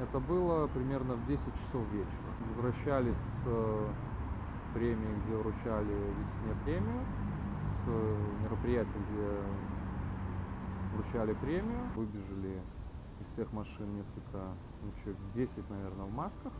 Это было примерно в 10 часов вечера. Возвращались с э, премии, где вручали весне премию, с мероприятия, где вручали премию. Выбежали из всех машин несколько, ну, человек 10, наверное, в масках.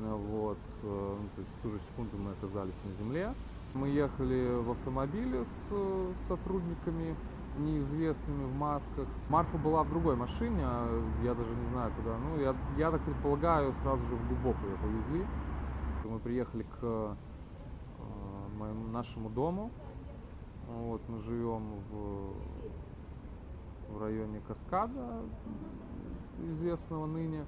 Ну, Вот, э, ну, то есть в ту же секунду мы оказались на земле. Мы ехали в автомобиле с э, сотрудниками неизвестными в масках. Марфа была в другой машине, а я даже не знаю куда. Ну, я, я так предполагаю, сразу же в глубокую ее повезли. Мы приехали к э, моему, нашему дому. Вот, мы живем в, в районе Каскада, известного ныне.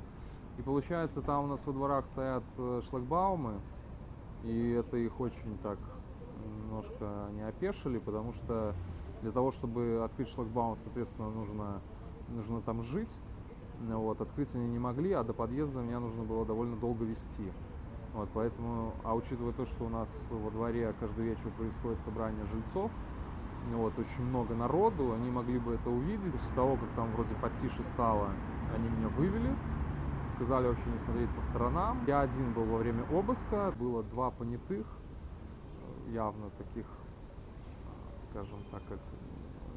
И получается, там у нас во дворах стоят э, шлагбаумы, и это их очень так немножко не опешили, потому что для того, чтобы открыть шлагбаум, соответственно, нужно, нужно там жить. Вот, открыть они не могли, а до подъезда меня нужно было довольно долго вести. Вот, поэтому, а учитывая то, что у нас во дворе каждый вечер происходит собрание жильцов, вот, очень много народу, они могли бы это увидеть. После того, как там вроде потише стало, они меня вывели, сказали вообще не смотреть по сторонам. Я один был во время обыска, было два понятых, явно таких, скажем так, как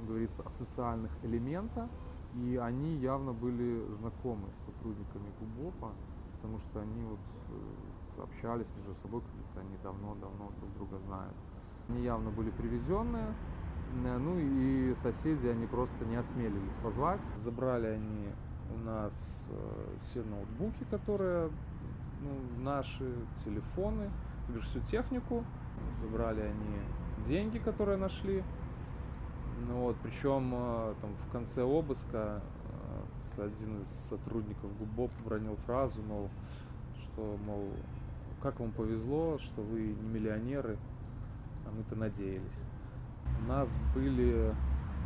говорится, асоциальных элемента. И они явно были знакомы с сотрудниками ГУБОПа, потому что они вот э, общались между собой, как будто они давно-давно друг друга знают. Они явно были привезенные, Э, ну и соседи, они просто не осмелились позвать. Забрали они у нас э, все ноутбуки, которые ну, наши, телефоны, то всю технику. Забрали они деньги, которые нашли. Ну вот, причем э, там в конце обыска э, один из сотрудников ГУБОП бронил фразу, мол, что, мол, как вам повезло, что вы не миллионеры, а мы-то надеялись. У нас были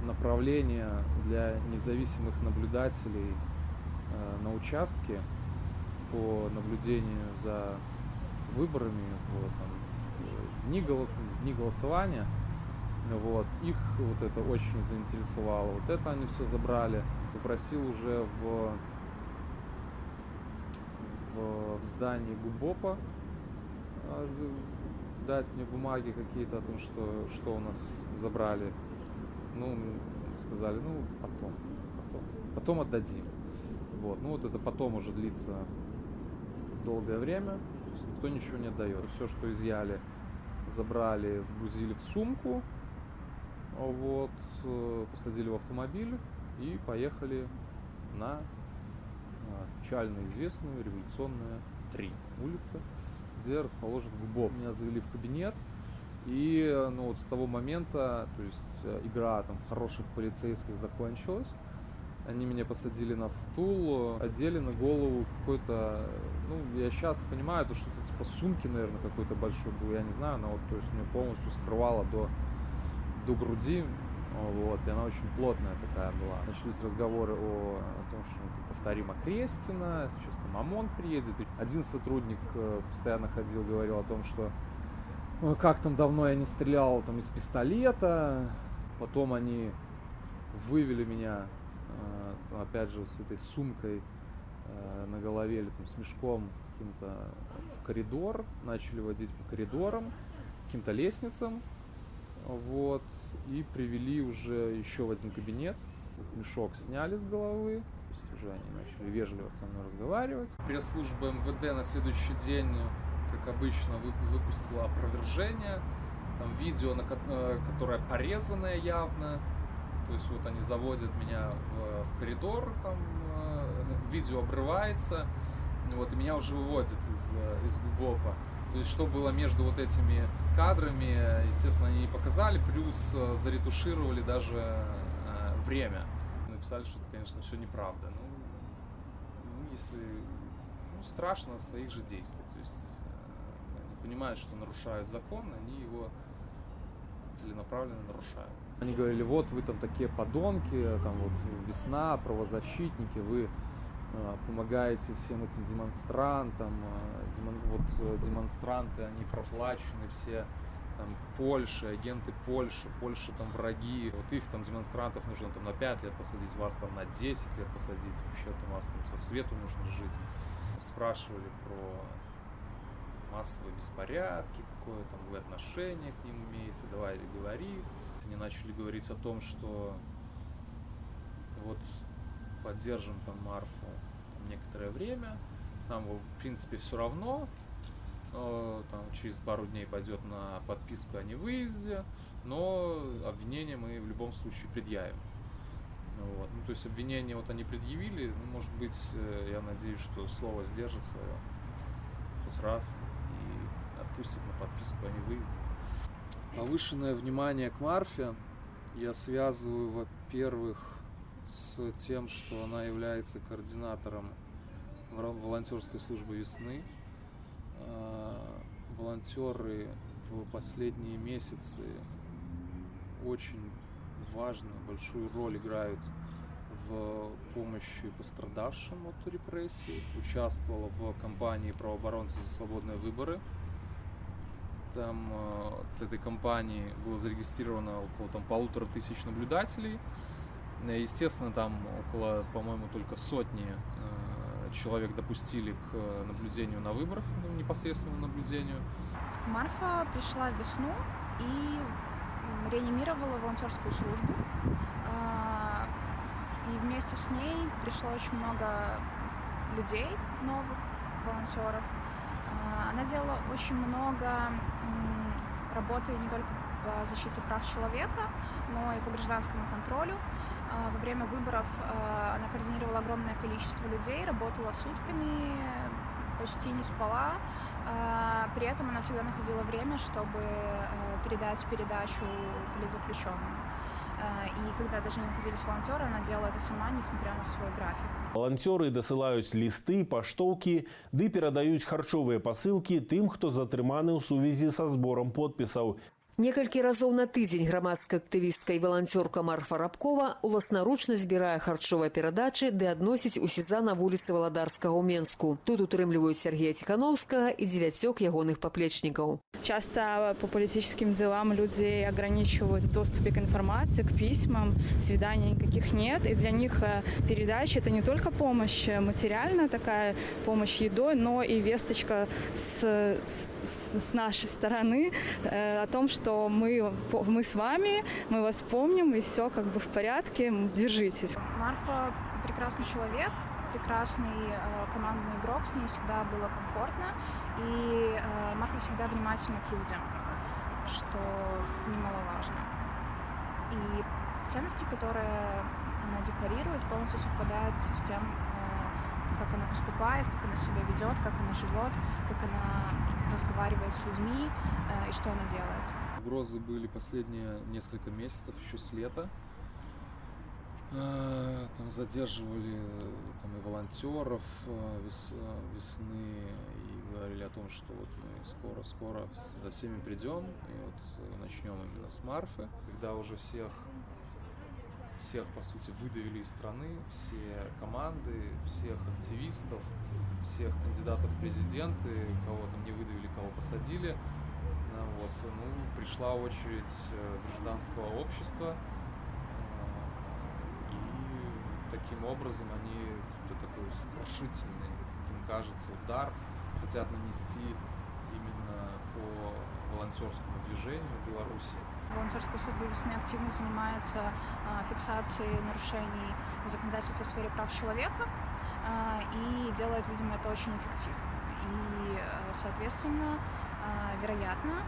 направления для независимых наблюдателей э, на участке по наблюдению за выборами, вот, там, дни, голос, дни голосования. Вот. Их вот это очень заинтересовало. Вот это они все забрали. Попросил уже в, в, в здании ГУБОПа э, дать мне бумаги какие-то о том, что, что у нас забрали. Ну, сказали, ну, потом, потом, потом отдадим. Вот, ну вот это потом уже длится долгое время, то есть никто ничего не отдает. Все, что изъяли, забрали, сгрузили в сумку, вот, э, посадили в автомобиль и поехали на а, печально известную революционную 3 улица где расположен ГУБОП. Меня завели в кабинет, и ну, вот с того момента, то есть э, игра там в хороших полицейских закончилась. Они меня посадили на стул, одели на голову какой-то, ну, я сейчас понимаю, это что-то типа сумки, наверное, какой-то большой был, я не знаю, но вот, то есть мне полностью скрывало до, до груди, вот, и она очень плотная такая была. Начались разговоры о, о том, что ну, повторим Крестина, сейчас там ОМОН приедет. Один сотрудник э, постоянно ходил, говорил о том, что ну, как там давно я не стрелял там из пистолета. Потом они вывели меня, э, опять же, с этой сумкой э, на голове или там с мешком каким-то в коридор, начали водить по коридорам, каким-то лестницам, вот, и привели уже еще в один кабинет. Мешок сняли с головы, то есть уже они начали вежливо со мной разговаривать. Пресс-служба МВД на следующий день, как обычно, выпустила опровержение. Там видео, на, э, которое порезанное явно. То есть вот они заводят меня в, в коридор, там э, видео обрывается, вот, и меня уже выводят из, э, из ГУБОПа. То есть, что было между вот этими кадрами, естественно, они не показали, плюс э, заретушировали даже э, время. Написали, что это, конечно, все неправда. Ну, ну если... Ну, страшно своих же действий. То есть, э, они понимают, что нарушают закон, они его целенаправленно нарушают. Они говорили, вот вы там такие подонки, там вот весна, правозащитники, вы Э, помогаете всем этим демонстрантам. Э, демон, вот э, демонстранты, они проплачены все там Польши, агенты Польши, Польша там враги, вот их там демонстрантов нужно там на 5 лет посадить, вас там на 10 лет посадить, вообще там вас там со свету нужно жить. Спрашивали про массовые беспорядки, какое там вы отношение к ним имеете, давай говори. Они начали говорить о том, что вот поддержим там Марфу там, некоторое время, нам, в принципе, все равно, там через пару дней пойдет на подписку о невыезде, но обвинение мы в любом случае предъявим. Вот. Ну, то есть обвинение вот они предъявили, ну, может быть, э, я надеюсь, что слово сдержит свое хоть раз и отпустит на подписку о невыезде. Повышенное внимание к Марфе я связываю, во-первых, с тем, что она является координатором волонтерской службы весны. А, волонтеры в последние месяцы очень важную, большую роль играют в помощи пострадавшим от репрессий. Участвовала в кампании правооборонцы за свободные выборы. Там э, от этой кампании было зарегистрировано около там, полутора тысяч наблюдателей. Естественно, там около, по-моему, только сотни э, человек допустили к наблюдению на выборах, ну, непосредственно наблюдению. Марфа пришла в весну и реанимировала волонтерскую службу. И вместе с ней пришло очень много людей новых, волонтеров. А, она делала очень много работы не только по защите прав человека, но и по гражданскому контролю. А, во время выборов она координировала огромное количество людей, работала сутками, почти не спала. При этом она всегда находила время, чтобы передать передачу политзаключенным. И когда даже не находились волонтеры, она делала это сама, несмотря на свой график. Волонтеры дасылаюць лісты, паштоўкі, ды перадаюць харчовыя пасылкі тым, хто затрыманы ў сувязі са зборам подпісаў. Некалькі разоў на тыдзень грамадская актывістка і валанцёрка Марфа Рабкова уласнаручна збірае харчовыя перадачы ды адносіць у сеза на вуліцы Валадарскага ў Менску. Тут утрымліваюць Сергея Тихановскага і дзевяцёк ягоных поплечнікаў. Часто по политическим делам люди ограничивают в доступе к информации, к письмам, свиданий никаких нет. И для них передача – это не только помощь материальная, такая помощь едой, но и весточка с, с, с нашей стороны о том, что что мы, мы с вами, мы вас помним, и все как бы в порядке, держитесь. Марфа прекрасный человек, прекрасный э, командный игрок, с ней всегда было комфортно, и э, Марфа всегда внимательна к людям, что немаловажно. И ценности, которые она декларирует, полностью совпадают с тем, э, как она поступает, как она себя ведет, как она живет, как она разговаривает с людьми э, и что она делает. Угрозы были последние несколько месяцев, еще с лета. А, там задерживали там, и волонтеров а, вес, весны и говорили о том, что вот мы скоро-скоро за всеми придем и вот начнем именно с Марфы, когда уже всех всех, по сути, выдавили из страны, все команды, всех активистов, всех кандидатов в президенты, кого там не выдавили, кого посадили. Вот. Ну, пришла очередь э, гражданского общества, э, и таким образом они такой скрушительный, каким кажется, удар хотят нанести именно по волонтерскому движению в Беларуси. Волонтерская служба весны активно занимается а, фиксацией нарушений законодательства в сфере прав человека и делает, видимо, это очень эффективно. И, э, соответственно, вероятно,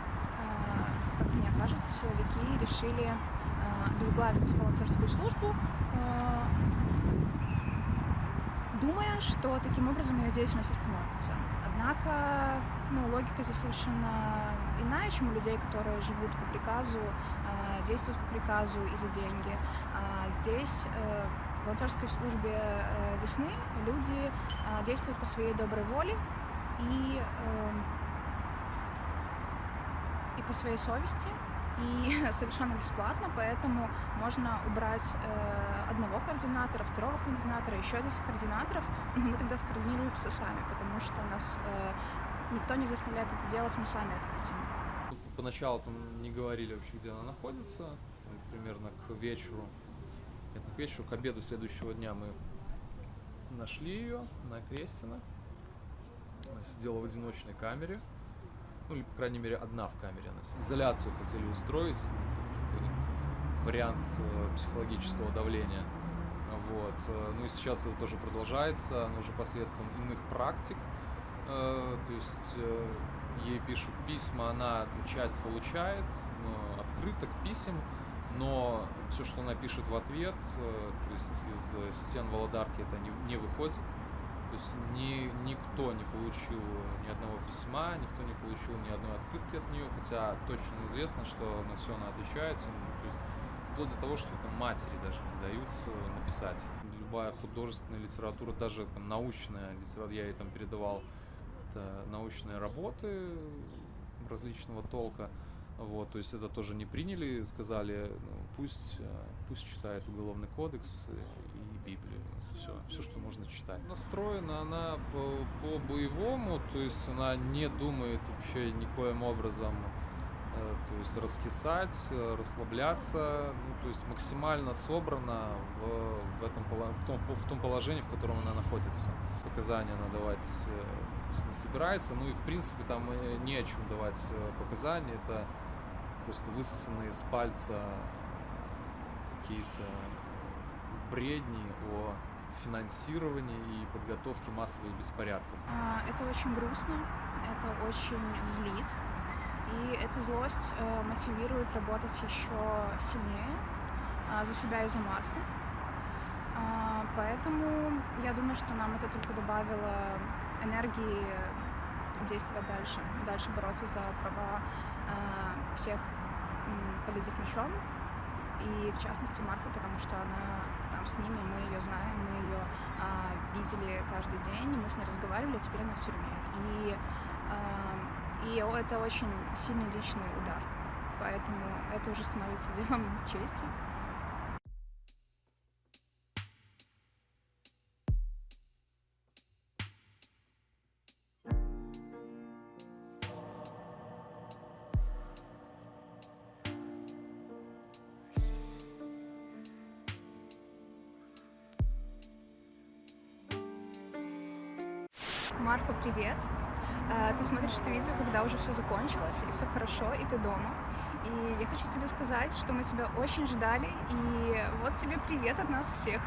мне кажется, силовики решили а, обезглавить волонтерскую службу, думая, что таким образом ее деятельность остановится. Однако ну, логика здесь совершенно иная, чем у людей, которые живут по приказу, действуют по приказу и за деньги. Здесь э, в волонтерской службе э, весны люди действуют по своей доброй воле и и по своей совести, и совершенно бесплатно, поэтому можно убрать э, одного координатора, второго координатора, еще 10 координаторов, но мы тогда скоординируемся сами, потому что нас э, никто не заставляет это делать, мы сами это хотим. Поначалу там не говорили вообще, где она находится. Примерно к вечеру, не к вечеру, к обеду следующего дня мы нашли ее на Крестина. Сидела в одиночной камере. Ну, или, по крайней мере, одна в камере. Сидела. Изоляцию хотели устроить. ну, такой вариант э, психологического давления. Вот. э, Ну и сейчас это тоже продолжается, но уже посредством иных практик. Э, То есть ей пишут письма, она там часть получает, открыток писем, но все, что она пишет в ответ, то есть из стен Володарки это не, не выходит. То есть ни, никто не получил ни одного письма, никто не получил ни одной открытки от нее, хотя точно известно, что на все она отвечает. Ну, То есть вплоть до того, что там матери даже не дают э, написать. Любая художественная литература, даже там, научная литература, я ей там передавал это научные работы различного толка. Вот, то есть это тоже не приняли, сказали, ну, пусть, э, пусть читает Уголовный кодекс и Библию. Все, все, что можно читать. Настроена она по, по боевому, то есть она не думает вообще никоим образом э, то есть раскисать, э, расслабляться, ну, то есть максимально собрана в, в, этом, в, том, в том положении, в котором она находится. Показания она давать то есть не собирается, ну и в принципе там э, не о чем давать э, показания, это просто высосанные из пальца какие-то бредни о финансировании и подготовке массовых беспорядков. А, Это очень грустно, это очень злит. И эта злость э, мотивирует работать еще сильнее а, за себя и за Марфу. Поэтому я думаю, что нам это только добавило энергии действовать дальше, дальше бороться за права а, всех политзаключенных и в частности Марфа, потому что она там с ними, мы ее знаем, мы ее а, видели каждый день, мы с ней разговаривали, а теперь она в тюрьме. И, а, и это очень сильный личный удар, поэтому это уже становится делом чести. Привет! Э, Ты смотришь это видео, когда уже все закончилось, или все хорошо, и ты дома. И я хочу тебе сказать, что мы тебя очень ждали, и вот тебе привет от нас всех.